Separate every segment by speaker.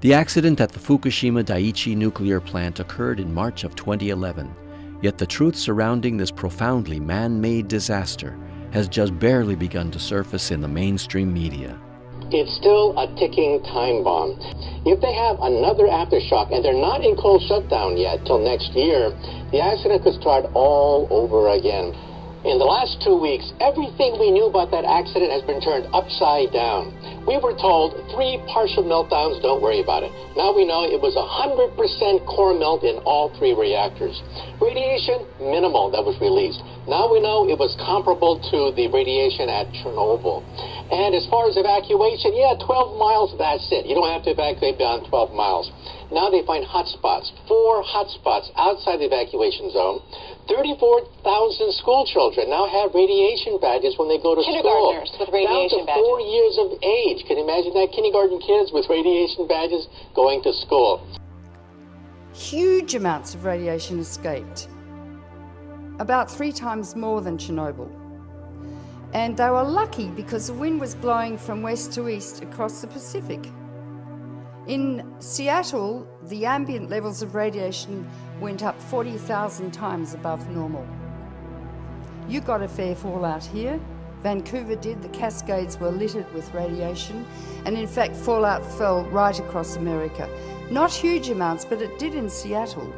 Speaker 1: The accident at the Fukushima Daiichi nuclear plant occurred in March of 2011, yet the truth surrounding this profoundly man-made disaster has just barely begun to surface in the mainstream media.
Speaker 2: It's still a ticking time bomb. If they have another aftershock and they're not in cold shutdown yet till next year, the accident could start all over again. In the last two weeks, everything we knew about that accident has been turned upside down. We were told three partial meltdowns, don't worry about it. Now we know it was 100% core melt in all three reactors. Radiation, minimal that was released. Now we know it was comparable to the radiation at Chernobyl. And as far as evacuation, yeah, 12 miles, that's it. You don't have to evacuate beyond 12 miles. Now they find hotspots, four hotspots outside the evacuation zone. 34,000 school children now have radiation badges when they go to school.
Speaker 3: Kindergartners with radiation
Speaker 2: Down to four
Speaker 3: badges.
Speaker 2: years of age. Can you imagine that? Kindergarten kids with radiation badges going to school.
Speaker 4: Huge amounts of radiation escaped, about three times more than Chernobyl. And they were lucky because the wind was blowing from west to east across the Pacific. In Seattle, the ambient levels of radiation went up 40,000 times above normal. You got a fair fallout here. Vancouver did. The Cascades were littered with radiation. And in fact, fallout fell right across America. Not huge amounts, but it did in Seattle.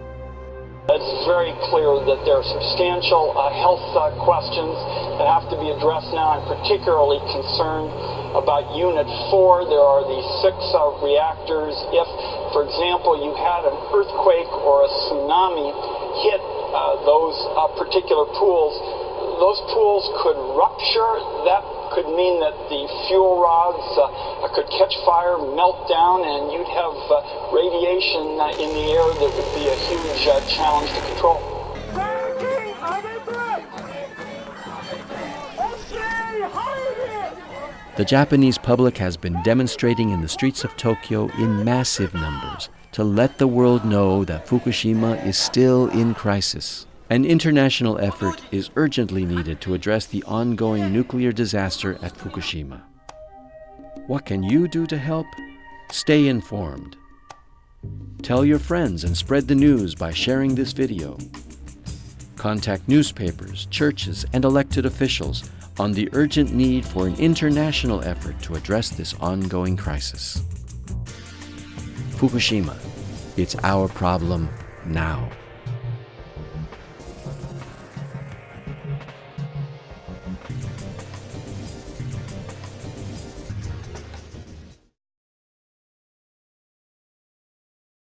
Speaker 5: It's very clear that there are substantial uh, health uh, questions that have to be addressed now. I'm particularly concerned about Unit 4. There are these six uh, reactors. If, for example, you had an earthquake or a tsunami hit uh, those uh, particular pools, those pools could rupture. That could mean that the fuel rods uh, could catch fire, melt down, and you'd have uh, radiation uh, in the air that would be a huge uh, challenge to control.
Speaker 1: The Japanese public has been demonstrating in the streets of Tokyo in massive numbers to let the world know that Fukushima is still in crisis. An international effort is urgently needed to address the ongoing nuclear disaster at Fukushima. What can you do to help? Stay informed. Tell your friends and spread the news by sharing this video. Contact newspapers, churches, and elected officials on the urgent need for an international effort to address this ongoing crisis. Fukushima, it's our problem now.